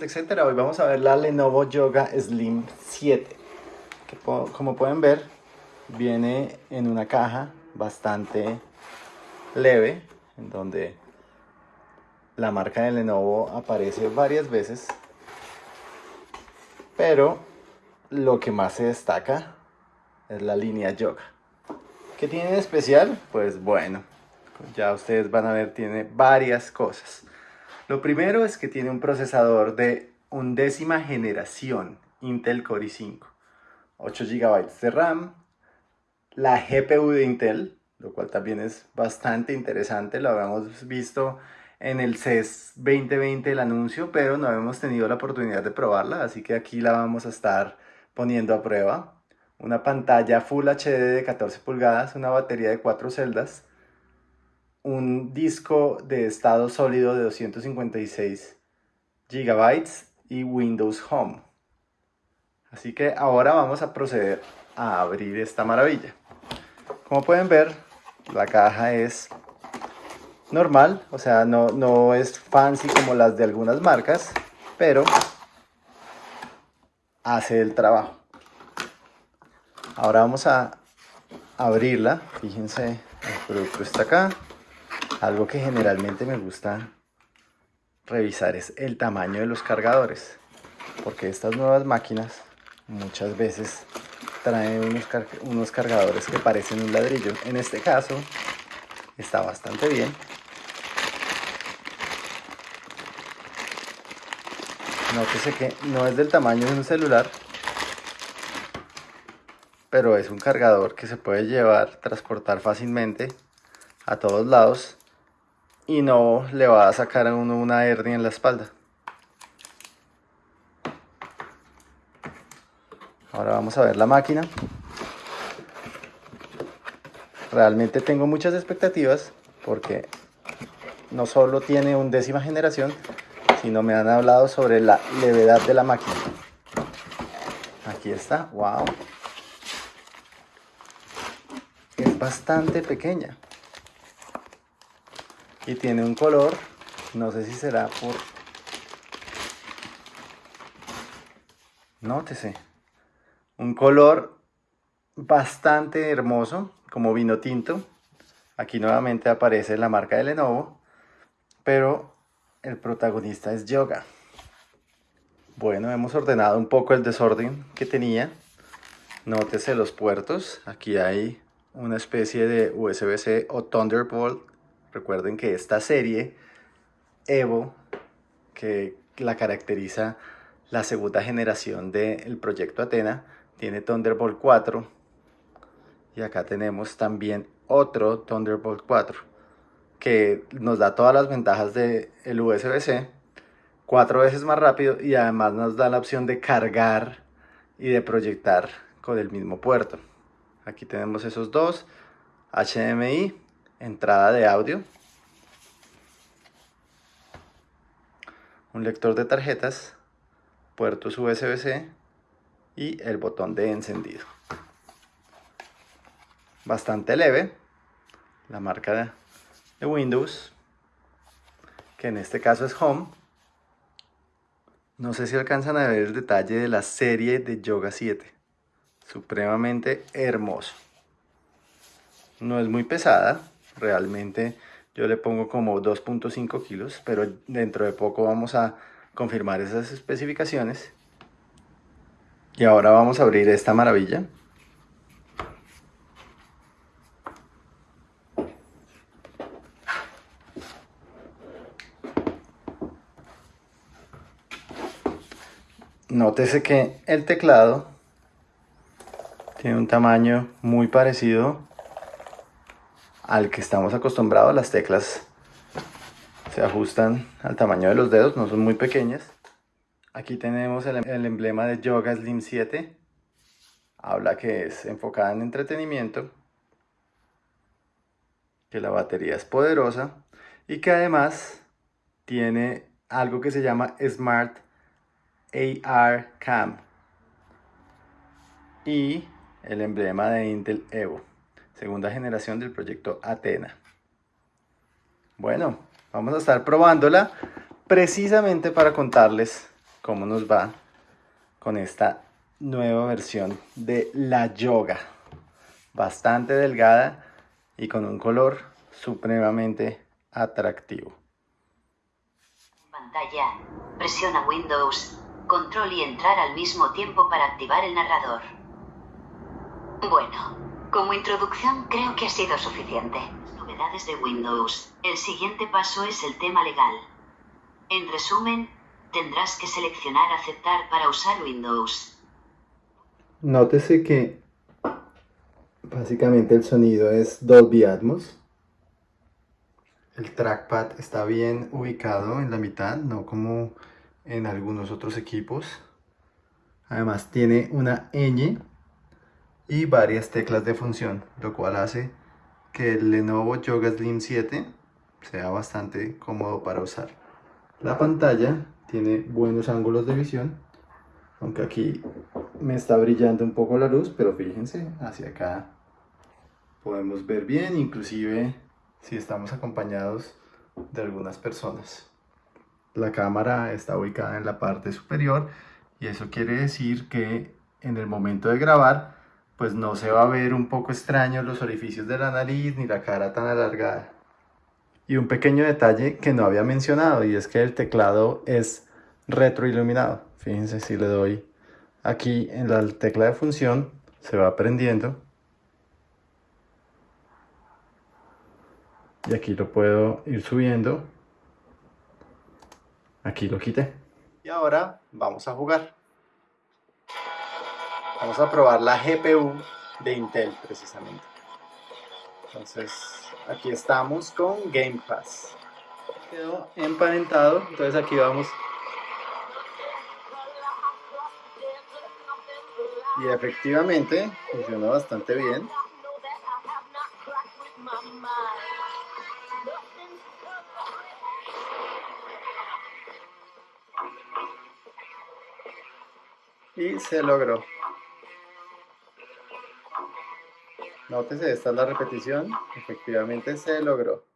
TechCenter, hoy vamos a ver la Lenovo Yoga Slim 7 que como pueden ver viene en una caja bastante leve en donde la marca de Lenovo aparece varias veces pero lo que más se destaca es la línea Yoga. ¿qué tiene de especial? pues bueno ya ustedes van a ver tiene varias cosas lo primero es que tiene un procesador de undécima generación Intel Core i5, 8 GB de RAM, la GPU de Intel, lo cual también es bastante interesante, lo habíamos visto en el CES 2020 el anuncio, pero no hemos tenido la oportunidad de probarla, así que aquí la vamos a estar poniendo a prueba. Una pantalla Full HD de 14 pulgadas, una batería de 4 celdas, un disco de estado sólido de 256 GB y Windows Home. Así que ahora vamos a proceder a abrir esta maravilla. Como pueden ver, la caja es normal, o sea, no, no es fancy como las de algunas marcas, pero hace el trabajo. Ahora vamos a abrirla. Fíjense, el producto está acá. Algo que generalmente me gusta revisar es el tamaño de los cargadores. Porque estas nuevas máquinas muchas veces traen unos, unos cargadores que parecen un ladrillo. En este caso está bastante bien. Nótese que no es del tamaño de un celular, pero es un cargador que se puede llevar, transportar fácilmente a todos lados y no le va a sacar a uno una hernia en la espalda. Ahora vamos a ver la máquina. Realmente tengo muchas expectativas porque no solo tiene un décima generación, sino me han hablado sobre la levedad de la máquina. Aquí está, wow. Es bastante pequeña y tiene un color, no sé si será por... Nótese, un color bastante hermoso, como vino tinto. Aquí nuevamente aparece la marca de Lenovo, pero el protagonista es Yoga. Bueno, hemos ordenado un poco el desorden que tenía. Nótese los puertos, aquí hay una especie de USB-C o Thunderbolt Recuerden que esta serie Evo, que la caracteriza la segunda generación del proyecto Atena, tiene Thunderbolt 4 y acá tenemos también otro Thunderbolt 4 que nos da todas las ventajas del el USB-C cuatro veces más rápido y además nos da la opción de cargar y de proyectar con el mismo puerto. Aquí tenemos esos dos HDMI entrada de audio, un lector de tarjetas, puertos USB-C y el botón de encendido. Bastante leve, la marca de Windows, que en este caso es Home. No sé si alcanzan a ver el detalle de la serie de Yoga 7. Supremamente hermoso. No es muy pesada, realmente yo le pongo como 2.5 kilos, pero dentro de poco vamos a confirmar esas especificaciones. Y ahora vamos a abrir esta maravilla. Nótese que el teclado tiene un tamaño muy parecido al que estamos acostumbrados. Las teclas se ajustan al tamaño de los dedos, no son muy pequeñas. Aquí tenemos el, emblema de Yoga Slim 7. Habla que es enfocada en entretenimiento, que la batería es poderosa y que además tiene algo que se llama Smart AR Cam y el emblema de Intel Evo segunda generación del proyecto Atena. Bueno, vamos a estar probándola precisamente para contarles cómo nos va con esta nueva versión de la yoga. Bastante delgada y con un color supremamente atractivo. Pantalla. Presiona Windows, control y entrar al mismo tiempo para activar el narrador. Bueno, como introducción creo que ha sido suficiente. Novedades de Windows. El siguiente paso es el tema legal. En resumen, tendrás que seleccionar aceptar para usar Windows. Nótese que básicamente el sonido es Dolby Atmos. El trackpad está bien ubicado en la mitad, no como en algunos otros equipos. Además tiene una ñ y varias teclas de función, lo cual hace que el Lenovo Yoga Slim 7 sea bastante cómodo para usar. La pantalla tiene buenos ángulos de visión, aunque aquí me está brillando un poco la luz, pero fíjense, hacia acá podemos ver bien, inclusive si estamos acompañados de algunas personas. La cámara está ubicada en la parte superior y eso quiere decir que en el momento de grabar pues no se va a ver un poco extraño los orificios de la nariz ni la cara tan alargada. Y un pequeño detalle que no había mencionado y es que el teclado es retroiluminado. Fíjense si le doy aquí en la tecla de función, se va prendiendo. Y aquí lo puedo ir subiendo. Aquí lo quité. Y ahora vamos a jugar. Vamos a probar la GPU de Intel precisamente. Entonces, aquí estamos con Game Pass. Quedó emparentado, entonces aquí vamos. Y efectivamente funciona bastante bien. Y se logró. Nótese, esta es la repetición. Efectivamente se logró.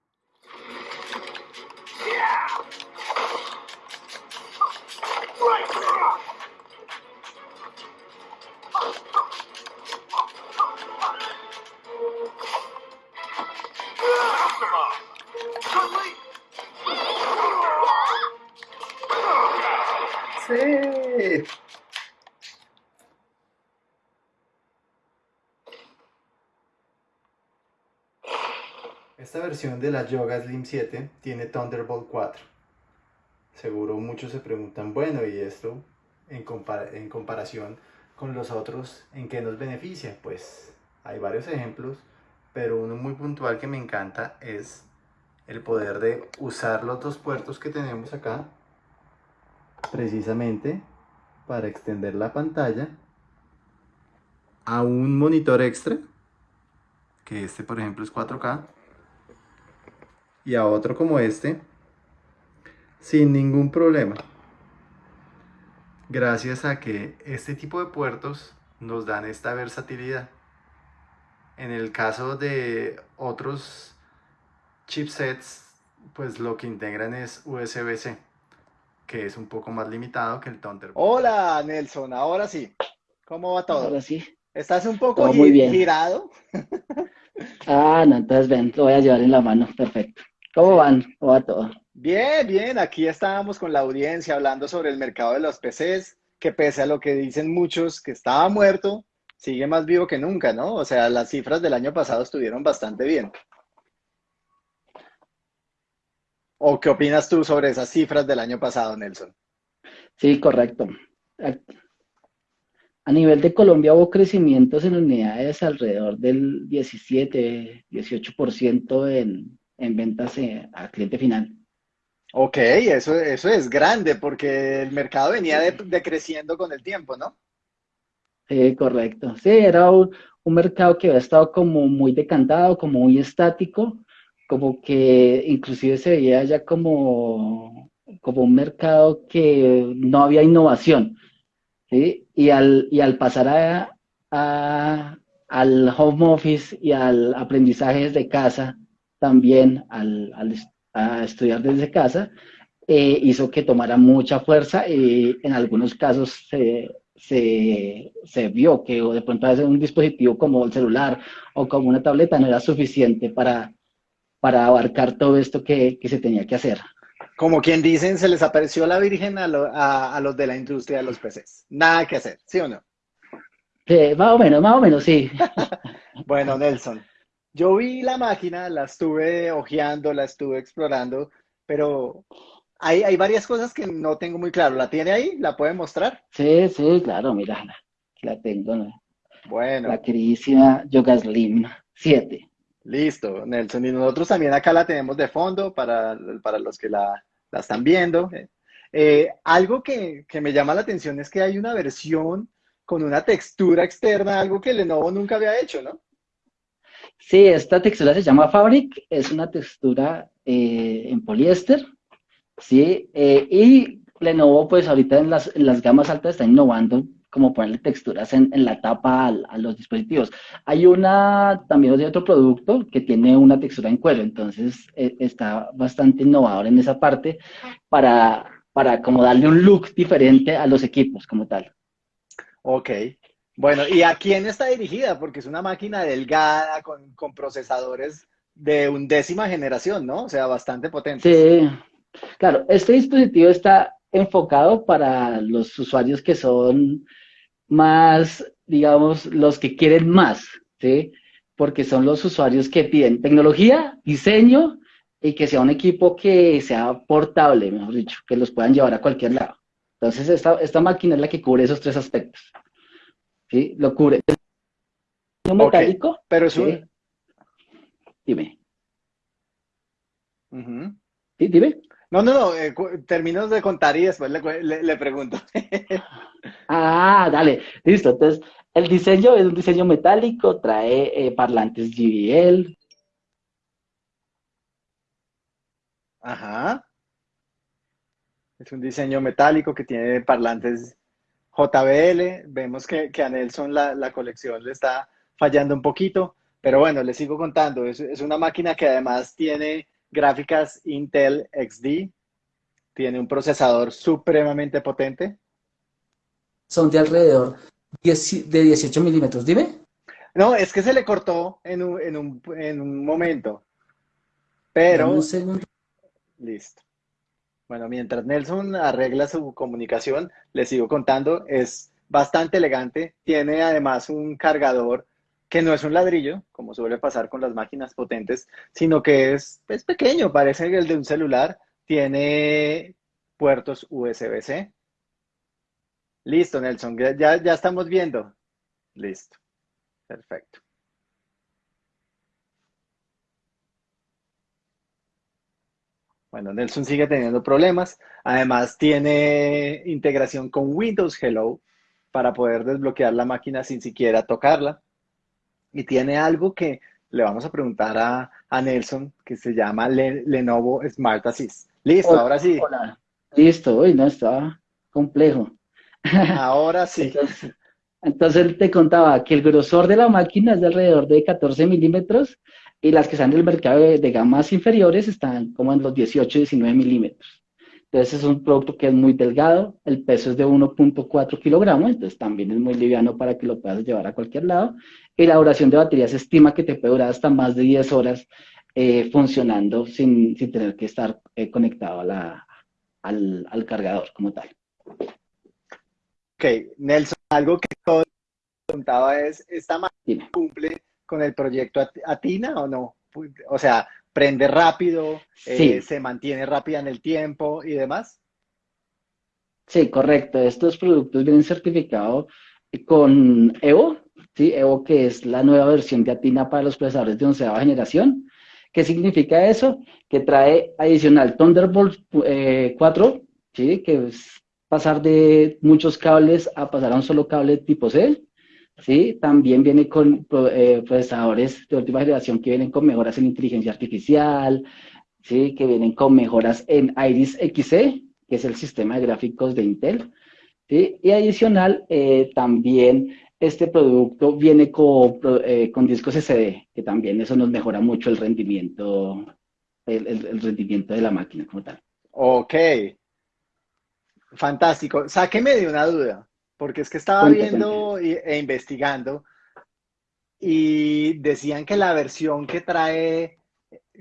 Esta versión de la Yoga Slim 7 tiene Thunderbolt 4. Seguro muchos se preguntan, bueno, ¿y esto en, comparación con los otros en qué nos beneficia? Pues hay varios ejemplos, pero uno muy puntual que me encanta es el poder de usar los dos puertos que tenemos acá precisamente para extender la pantalla a un monitor extra que este por ejemplo es 4K y a otro como este sin ningún problema. Gracias a que este tipo de puertos nos dan esta versatilidad. En el caso de otros chipsets, pues lo que integran es USB-C, que es un poco más limitado que el Thunderbolt. Hola Nelson, ahora sí. ¿Cómo va todo? Ahora sí. ¿Estás un poco muy bien. girado? Ah, no, entonces ven, lo voy a llevar en la mano, perfecto. ¿Cómo van? ¿Cómo va todo? Bien, bien, aquí estábamos con la audiencia hablando sobre el mercado de los PCs, que pese a lo que dicen muchos que estaba muerto, sigue más vivo que nunca, ¿no? O sea, las cifras del año pasado estuvieron bastante bien. ¿O qué opinas tú sobre esas cifras del año pasado, Nelson? Sí, correcto. A, nivel de Colombia hubo crecimientos en unidades alrededor del 17, 18% en, en ventas eh, a cliente final. Ok, eso, eso es grande porque el mercado venía de- decreciendo con el tiempo, ¿no? Sí, correcto. Sí, era un, un mercado que había estado como muy decantado, como muy estático, como que inclusive se veía ya como, como un mercado que no había innovación, ¿sí? Y al, y al pasar a, a- al home office y al aprendizaje desde casa, también al, al a estudiar desde casa, eh, hizo que tomara mucha fuerza y en algunos casos se, se, se vio que de pronto un dispositivo como el celular o como una tableta no era suficiente para, para abarcar todo esto que, que se tenía que hacer. Como quien dicen, se les apareció la Virgen a, lo, a, a, los de la industria de los PCs. Nada que hacer, ¿sí o no? Sí, más o menos, más o menos, sí. bueno, Nelson, yo vi la máquina, la estuve hojeando, la estuve explorando, pero hay, hay varias cosas que no tengo muy claro. ¿La tiene ahí? ¿La puede mostrar? Sí, sí, claro, mira, la tengo. ¿no? Bueno. La queridísima Yoga Slim 7. Listo, Nelson. Y nosotros también acá la tenemos de fondo para, para los que la, la están viendo. Eh, algo que, que, me llama la atención es que hay una versión con una textura externa, algo que Lenovo nunca había hecho, ¿no? Sí, esta textura se llama Fabric, es una textura eh, en poliéster, ¿sí? Eh, y Lenovo, pues ahorita en las, las, gamas altas está innovando como ponerle texturas en, en la tapa a, los dispositivos. Hay una, también otro producto que tiene una textura en cuero, entonces eh, está bastante innovador en esa parte para, para como darle un look diferente a los equipos como tal. Ok. Bueno, ¿y a quién está dirigida? Porque es una máquina delgada con, con procesadores de undécima generación, ¿no? O sea, bastante potente. Sí, Claro, este dispositivo está enfocado para los usuarios que son más, digamos, los que quieren más, ¿sí? Porque son los usuarios que piden tecnología, diseño y que sea un equipo que sea portable, mejor dicho, que los puedan llevar a cualquier lado. Entonces, esta, esta máquina es la que cubre esos tres aspectos. ¿Sí? Lo cubre. ¿Un metálico? pero es un... ¿sí? Dime. Uh -huh. ¿Sí? Dime. No, no, no, eh, termino de contar y después le, le, le pregunto. ah, dale, listo. Entonces, el diseño es un diseño metálico, trae eh, parlantes JBL. Ajá. Es un diseño metálico que tiene parlantes JBL. Vemos que, que a Nelson la, la, colección le está fallando un poquito, pero bueno, le sigo contando. Es, es una máquina que además tiene gráficas Intel XD, tiene un procesador supremamente potente. Son de alrededor de 18 milímetros, dime. No, es que se le cortó en un, en un, en un momento. Pero... Un segundo. Listo. Bueno, mientras Nelson arregla su comunicación, le sigo contando, es bastante elegante, tiene además un cargador que no es un ladrillo, como suele pasar con las máquinas potentes, sino que es, es pequeño, parece el de un celular, tiene puertos USB-C. Listo, Nelson, ya, ya estamos viendo. Listo, perfecto. Bueno, Nelson sigue teniendo problemas. Además, tiene integración con Windows Hello para poder desbloquear la máquina sin siquiera tocarla y tiene algo que le vamos a preguntar a, a Nelson, que se llama Le, Lenovo Smart Assist. Listo, Hola. ahora sí. Hola. Listo, hoy no está complejo. Ahora sí. Entonces, entonces, te contaba que el grosor de la máquina es de alrededor de 14 milímetros y las que están en el mercado de, de gamas inferiores están como en los 18 19 milímetros. Entonces es un producto que es muy delgado, el peso es de 1.4 kilogramos, entonces también es muy liviano para que lo puedas llevar a cualquier lado. Y la duración de batería se estima que te puede durar hasta más de 10 horas eh, funcionando sin, sin, tener que estar eh, conectado a la, al, al, cargador como tal. Ok, Nelson, algo que todo preguntaba es, ¿esta máquina cumple con el proyecto Atina o no? O sea, prende rápido, sí. eh, se mantiene rápida en el tiempo y demás. Sí, correcto. Estos productos vienen certificados con Evo, ¿sí? Evo que es la nueva versión de Atina para los procesadores de onceava generación. ¿Qué significa eso? Que trae adicional Thunderbolt eh, 4, ¿sí? que es pasar de muchos cables a pasar a un solo cable tipo C. ¿sí? También viene con eh, procesadores de última generación que vienen con mejoras en inteligencia artificial, ¿sí? Que vienen con mejoras en Iris Xe, que es el sistema de gráficos de Intel, ¿sí? Y adicional, eh, también este producto viene con, eh, con, discos SD, que también eso nos mejora mucho el rendimiento, el, el, el rendimiento de la máquina como tal. Ok. Fantástico. Sáqueme de una duda, porque es que estaba Cuenta, viendo e investigando y decían que la versión que trae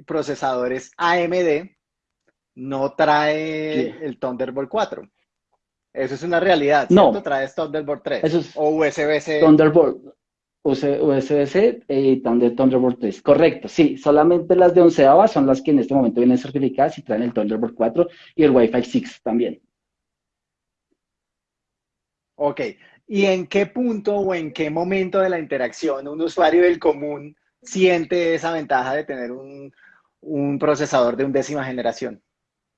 procesadores AMD no trae Sí. el Thunderbolt 4. Eso es una realidad, No. ¿cierto? Trae Thunderbolt 3 Eso es o USB-C. Thunderbolt, USB-C y Thunder- Thunderbolt 3. Correcto, sí, solamente las de onceava son las que en este momento vienen certificadas y traen el Thunderbolt 4 y el Wi-Fi 6 también. Ok. ¿Y en qué punto o en qué momento de la interacción un usuario del común siente esa ventaja de tener un, un procesador de undécima generación?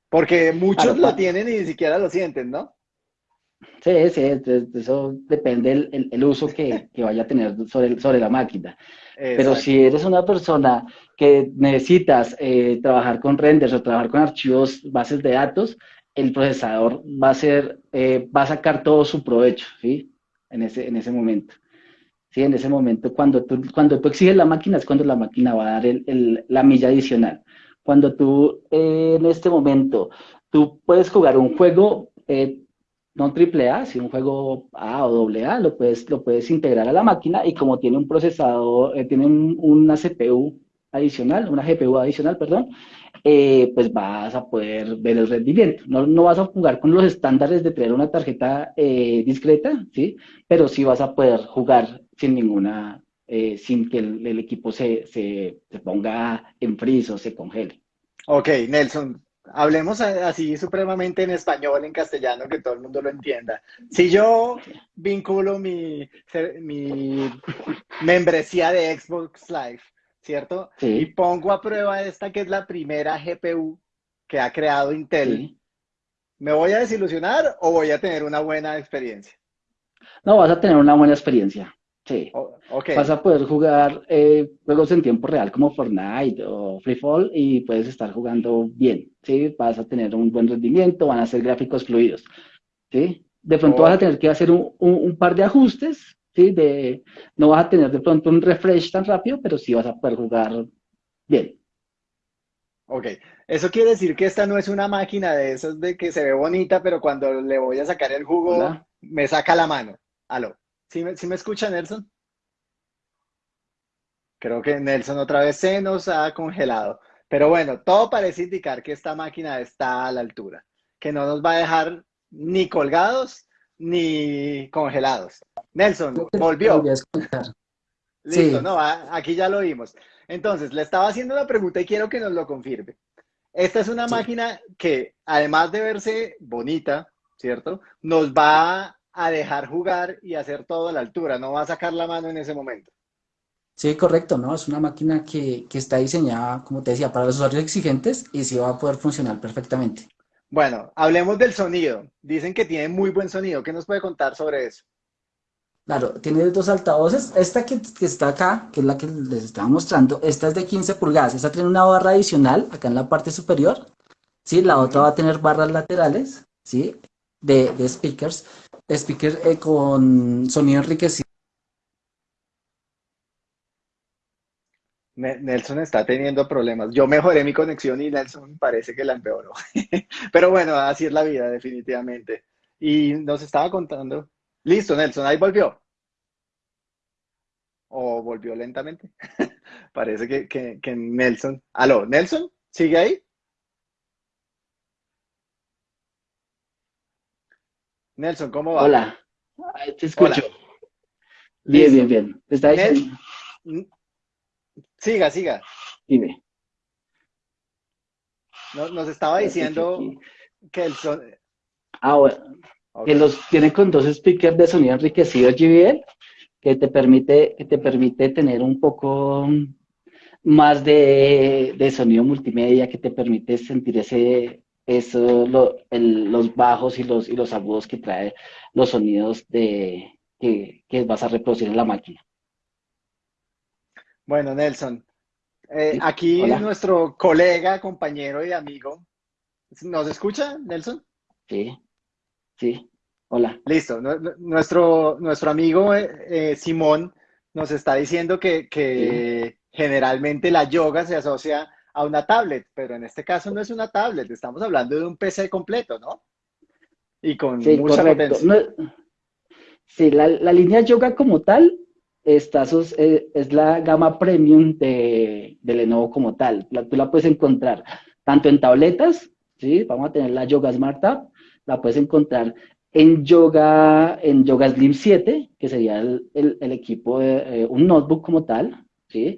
Porque muchos Claro, lo tienen y ni siquiera lo sienten, ¿no? Sí, sí, eso depende el, el- el uso que, que vaya a tener sobre, sobre la máquina. Pero si eres una persona que necesitas eh, trabajar con renders o trabajar con archivos, bases de datos, el procesador va a ser, eh, va a sacar todo su provecho, ¿sí? En ese, en ese momento. Sí, en ese momento, cuando tú, cuando tú exiges la máquina, es cuando la máquina va a dar el- el- la milla adicional. Cuando tú, eh, en este momento, tú puedes jugar un juego, eh, no triple A, sino un juego A o doble A, lo puedes, lo puedes integrar a la máquina y como tiene un procesador, eh, tiene un- una CPU adicional, una GPU adicional, perdón, eh, pues vas a poder ver el rendimiento. No, no vas a jugar con los estándares de tener una tarjeta eh, discreta, ¿sí? Pero sí vas a poder jugar sin ninguna, eh, sin que el, el equipo se, se, se ponga en freeze o se congele. Ok, Nelson, hablemos así supremamente en español, en castellano, que todo el mundo lo entienda. Si yo vinculo mi, mi membresía de Xbox Live, ¿cierto? Sí. Y pongo a prueba esta que es la primera GPU que ha creado Intel. ¿sí? ¿Me voy a desilusionar o voy a tener una buena experiencia? No, vas a tener una buena experiencia. Sí. O- ok, Vas a poder jugar eh, juegos en tiempo real como Fortnite o Free Fall y puedes estar jugando bien, ¿sí? Vas a tener un buen rendimiento, van a ser gráficos fluidos, ¿sí? De pronto vas a tener que hacer un, un- un par de ajustes, ¿sí? De, no vas a tener de pronto un refresh tan rápido, pero sí vas a poder jugar bien. ok. Eso quiere decir que esta no es una máquina de esas de que se ve bonita, pero cuando le voy a sacar el jugo, Hola. me saca la mano. Aló. ¿Sí me, sí me escucha, Nelson? Creo que Nelson otra vez se nos ha congelado. Pero bueno, todo parece indicar que esta máquina está a la altura, que no nos va a dejar ni colgados ni congelados. Nelson, volvió. Listo, Sí. no, aquí ya lo vimos. Entonces, le estaba haciendo la pregunta y quiero que nos lo confirme. Esta es una Sí. máquina que, además de verse bonita, ¿cierto? Nos va a dejar jugar y hacer todo a la altura, no va a sacar la mano en ese momento. Sí, correcto, ¿no? Es una máquina que, que está diseñada, como te decía, para los usuarios exigentes y sí va a poder funcionar perfectamente. Bueno, hablemos del sonido. Dicen que tiene muy buen sonido. ¿Qué nos puede contar sobre eso? Claro, tiene dos altavoces. Esta que, está acá, que es la que les estaba mostrando, esta es de 15 pulgadas. Esta tiene una barra adicional acá en la parte superior. Sí, la otra va a tener barras laterales, ¿sí? De, de speakers. Speaker eh, con sonido enriquecido. Ne- Nelson está teniendo problemas. Yo mejoré mi conexión y Nelson parece que la empeoró. Pero bueno, así es la vida, definitivamente. Y nos estaba contando. Listo, Nelson, ahí volvió. O volvió lentamente. Parece que, que, que Nelson. Aló, Nelson, ¿sigue ahí? Nelson, ¿cómo va? Hola, Ahí te escucho. Bien, Listo. bien, bien. Te está Nel- Mm, Siga, siga. dime. No- Nos estaba diciendo que el son... Ah, bueno. Que los tiene con dos speakers de sonido enriquecido JBL que te permite, que te permite tener un poco más de, de sonido multimedia, que te permite sentir ese, eso, lo- el- los bajos y los, y los agudos que trae los sonidos de, que, que vas a reproducir en la máquina. Bueno, Nelson, eh, Sí, aquí hola. nuestro colega, compañero y amigo, ¿nos escucha, Nelson? Sí, sí. Hola. Listo, nu- nu- nuestro, nuestro amigo eh, eh, Simón nos está diciendo que, que generalmente la yoga se asocia a una tablet, pero en este caso no es una tablet, estamos hablando de un PC completo, ¿no? Y con Sí, mucha correcto. potencia. No- sí, la, la línea Yoga como tal está sus- eh, es la gama premium de, de Lenovo como tal. La- tú la puedes encontrar tanto en tabletas, ¿sí? Vamos a tener la Yoga Smart Tab, la puedes encontrar en Yoga, en Yoga Slim 7, que sería el, el- equipo de eh, un notebook como tal, ¿sí?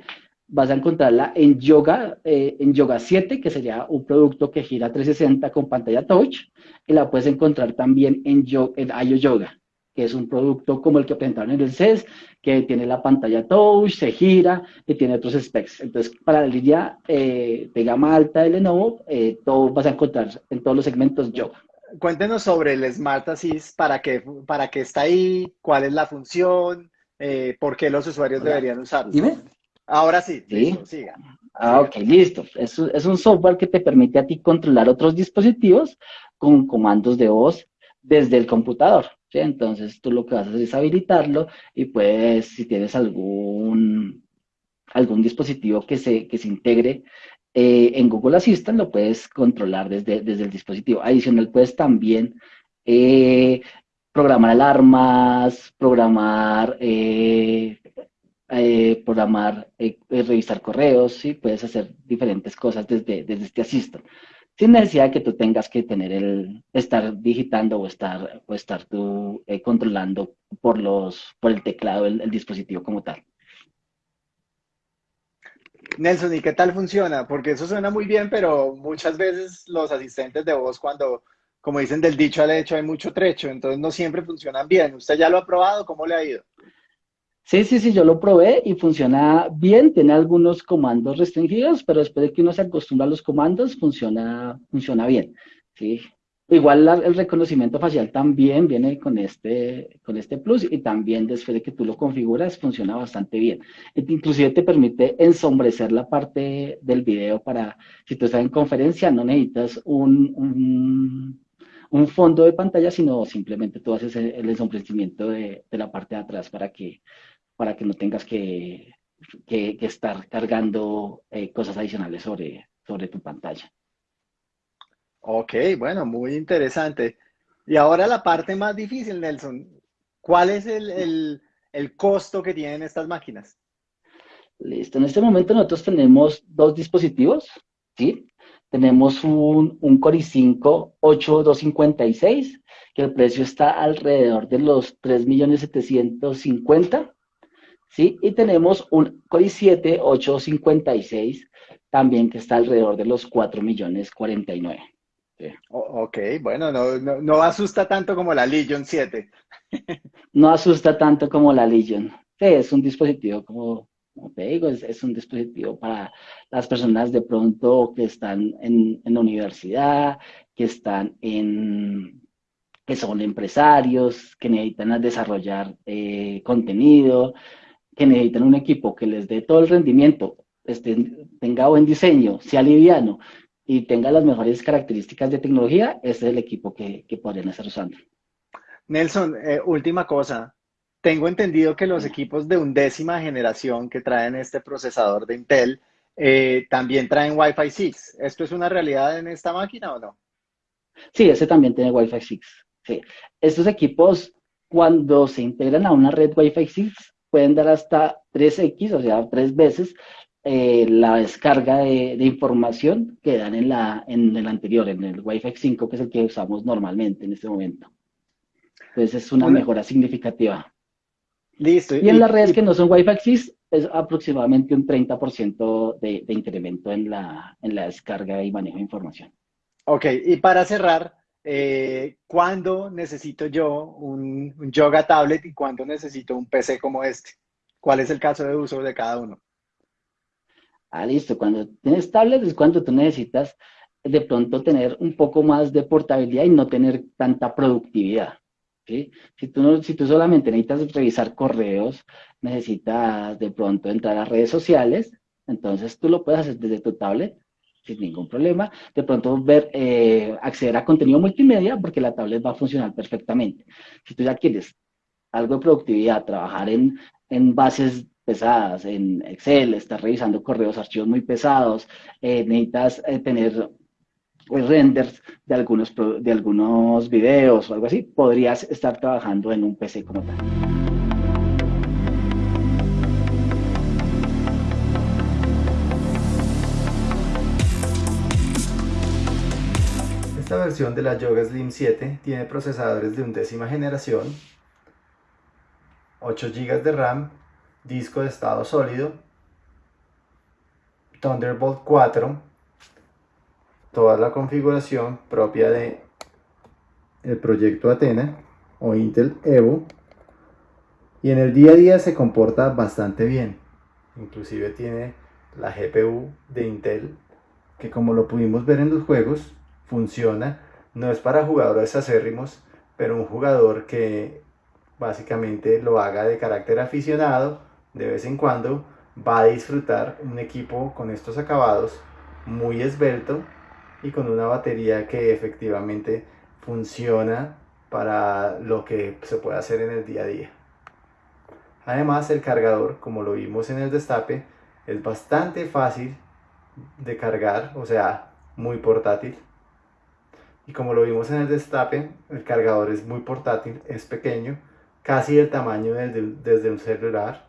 Vas a encontrarla en Yoga, eh, en Yoga 7, que sería un producto que gira 360 con pantalla touch, y la puedes encontrar también en, Yo- en IO Yoga, que es un producto como el que presentaron en el CES, que tiene la pantalla touch, se gira y tiene otros specs. Entonces, para la línea eh, de gama alta de Lenovo, eh, todo vas a encontrar en todos los segmentos Yoga. Cuéntenos sobre el Smart Assist, para qué, para qué está ahí, cuál es la función, eh, por qué los usuarios Hola. deberían usarlo. Dime. Ahora sí, Sí. listo, siga. Ah, ok, listo. Es, un- es un software que te permite a ti controlar otros dispositivos con comandos de voz desde el computador. ¿sí? Entonces tú lo que vas a hacer es habilitarlo y puedes, si tienes algún, algún dispositivo que se, que se integre eh, en Google Assistant, lo puedes controlar desde, desde el dispositivo. Adicional, puedes también eh, programar alarmas, programar eh, programar, revisar correos, ¿sí? Puedes hacer diferentes cosas desde, desde este Assistant, sin necesidad de que tú tengas que tener el, estar digitando o estar, o estar tú controlando por los, por el teclado el dispositivo como tal. Nelson, ¿y qué tal funciona? Porque eso suena muy bien, pero muchas veces los asistentes de voz, cuando, como dicen del dicho al hecho, hay mucho trecho, entonces no siempre funcionan bien. ¿Usted ya lo ha probado? ¿Cómo le ha ido? Sí, sí, sí, yo lo probé y funciona bien, tiene algunos comandos restringidos, pero después de que uno se acostumbra a los comandos, funciona, funciona bien, ¿sí? Igual el reconocimiento facial también viene con este, con este plus y también después de que tú lo configuras, funciona bastante bien. E- Inclusive te permite ensombrecer la parte del video para, si tú estás en conferencia, no necesitas un, un, fondo de pantalla, sino simplemente tú haces el, ensombrecimiento de, de la parte de atrás para que para que no tengas que, que- que estar cargando eh, cosas adicionales sobre, sobre tu pantalla. Ok, bueno, muy interesante. Y ahora la parte más difícil, Nelson. ¿Cuál es el, el- el costo que tienen estas máquinas? Listo, en este momento nosotros tenemos dos dispositivos, ¿sí? Tenemos un, un Core i5 8256, que el precio está alrededor de los 3.750.000, ¿sí? Y tenemos un Core i7 856, también que está alrededor de los 4.049.000. O- ok, bueno, no, no, no asusta tanto como la Legion 7. no asusta tanto como la Legion. Sí, es un dispositivo, como, como te digo, es, es un dispositivo para las personas de pronto que están en, en la universidad, que están en, que son empresarios, que necesitan desarrollar eh, contenido, que necesitan un equipo que les dé todo el rendimiento, este, tenga buen diseño, sea liviano y tenga las mejores características de tecnología, ese es el equipo que, que podrían estar usando. Nelson, eh, última cosa. Tengo entendido que los equipos de undécima generación que traen este procesador de Intel eh, también traen Wi-Fi 6. ¿Esto es una realidad en esta máquina o no? Sí, ese también tiene Wi-Fi 6. Sí. Estos equipos, cuando se integran a una red Wi-Fi 6, pueden dar hasta 3x, o sea, tres veces eh, la descarga de, de información que dan en, la, en el anterior, en el Wi-Fi 5, que es el que usamos normalmente en este momento. Entonces es una mejora significativa. Listo. Y en las redes y- que no son Wi-Fi 6, es aproximadamente un 30% de, de incremento en la, en la descarga y manejo de información. Ok, y para cerrar, eh, ¿cuándo necesito yo un, un Yoga Tablet y cuándo necesito un PC como este? ¿Cuál es el caso de uso de cada uno? Ah, listo. Cuando tienes tablet es cuando tú necesitas de pronto tener un poco más de portabilidad y no tener tanta productividad. si tú solamente necesitas revisar correos, necesitas de pronto entrar a redes sociales, entonces tú lo puedes hacer desde tu tablet sin ningún problema. De pronto ver, eh, acceder a contenido multimedia porque la tablet va a funcionar perfectamente. Si tú ya quieres algo de productividad, trabajar en, en bases pesadas en Excel, estás revisando correos, archivos muy pesados, eh, necesitas eh, tener pues, renders de algunos, de algunos videos o algo así, podrías estar trabajando en un PC como tal. Esta versión de la Yoga Slim 7 tiene procesadores de undécima generación, 8 GB de RAM, disco de estado sólido, Thunderbolt 4, toda la configuración propia de el proyecto Athena o Intel Evo y en el día a día se comporta bastante bien. Inclusive tiene la GPU de Intel que como lo pudimos ver en los juegos funciona, no es para jugadores acérrimos, pero un jugador que básicamente lo haga de carácter aficionado, de vez en cuando, va a disfrutar un equipo con estos acabados muy esbelto y con una batería que efectivamente funciona para lo que se puede hacer en el día a día. Además el cargador, como lo vimos en el destape, es bastante fácil de cargar, o sea, muy portátil. Y como lo vimos en el destape, el cargador es muy portátil, es pequeño, casi el tamaño desde un celular.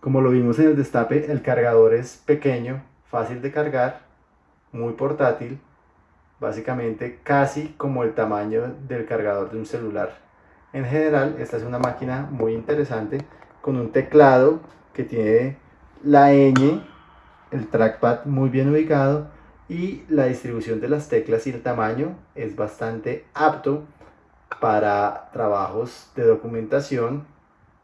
Como lo vimos en el destape, el cargador es pequeño, fácil de cargar, muy portátil, básicamente casi como el tamaño del cargador de un celular. En general, esta es una máquina muy interesante con un teclado que tiene la ñ, el trackpad muy bien ubicado y la distribución de las teclas y el tamaño es bastante apto para trabajos de documentación,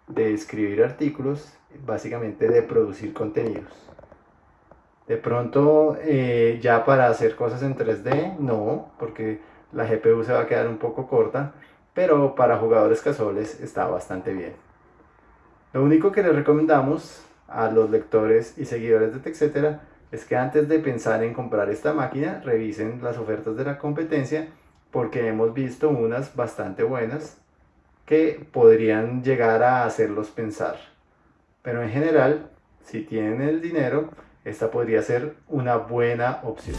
de escribir artículos, básicamente de producir contenidos. De pronto eh, ya para hacer cosas en 3D, no, porque la GPU se va a quedar un poco corta, pero para jugadores casuales está bastante bien. Lo único que les recomendamos a los lectores y seguidores de TechCetera es que antes de pensar en comprar esta máquina, revisen las ofertas de la competencia porque hemos visto unas bastante buenas que podrían llegar a hacerlos pensar. Pero en general, si tienen el dinero, esta podría ser una buena opción.